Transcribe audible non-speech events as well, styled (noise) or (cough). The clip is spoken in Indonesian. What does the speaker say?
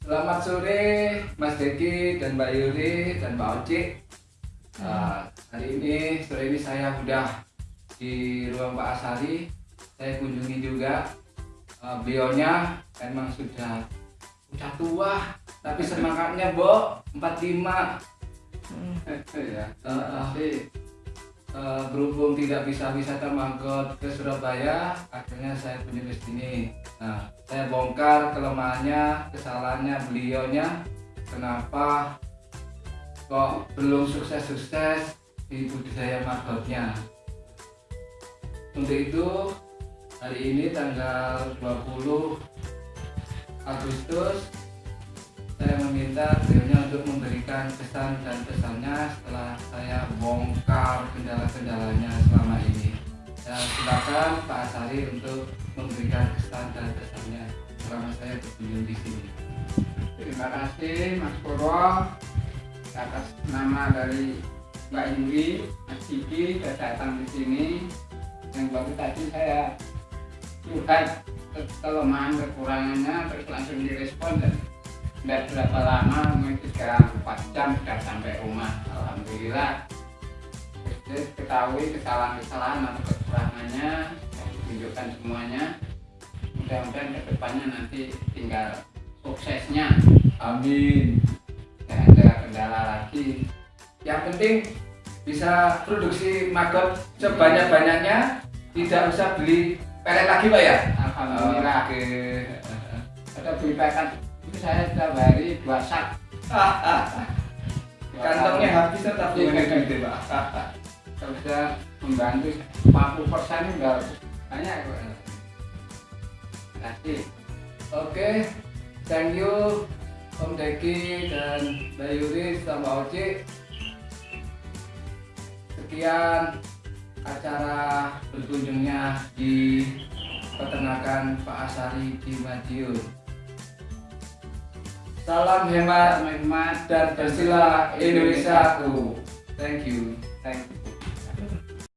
Selamat sore Mas Deki dan Mbak Yuri dan Mbak Oci. Uh, hari ini sore ini saya sudah di ruang Pak Asari. Saya kunjungi juga uh, beliaunya memang sudah sudah tua tapi semangatnya Bo 45 hmm. (laughs) ya. uh, uh, berhubung tidak bisa wisata mangkot ke Surabaya akhirnya saya kunjungi ke sini. Nah saya bongkar kelemahannya kesalahannya beliaunya. Kenapa kok belum sukses-sukses di budidaya magotnya untuk itu hari ini tanggal 20 Agustus saya meminta beliaunya untuk memberikan kesan dan pesannya setelah saya bongkar kendala-kendalanya selama ini. Dan silakan Pak Asari untuk memberikan kesan dan pesannya selama saya berkunjung di sini. Terima kasih Mas Purwo atas nama dari Mbak Yuri Mas Diki sudah datang di sini. Yang baru tadi saya curhat kelemahan kekurangannya terus langsung direspon dan tidak berapa lama mungkin sekarang 4 jam sudah sampai rumah? Alhamdulillah. Terus ketahui kesalahan-kesalahan atau kekurangannya tunjukkan semuanya. Mudah-mudahan ke depannya nanti tinggal suksesnya. Amin. Tidak ada kendala lagi. Yang penting bisa produksi maggot sebanyak-banyaknya tidak usah beli pelet lagi pak ya? Alhamdulillah. Oke ada beli pelet itu saya setiap hari dua sak. (laughs) Kantongnya habis tetap gede pak bisa membantu 40 persen udah banyak terima kasih. Oke thank you Om Deki dan Mbak Yuri sama Oci sekian acara berkunjungnya di peternakan Pak Asari di Madiun. Salam hemat, hemat dan bersila Indonesiaku. Thank you. Thank you.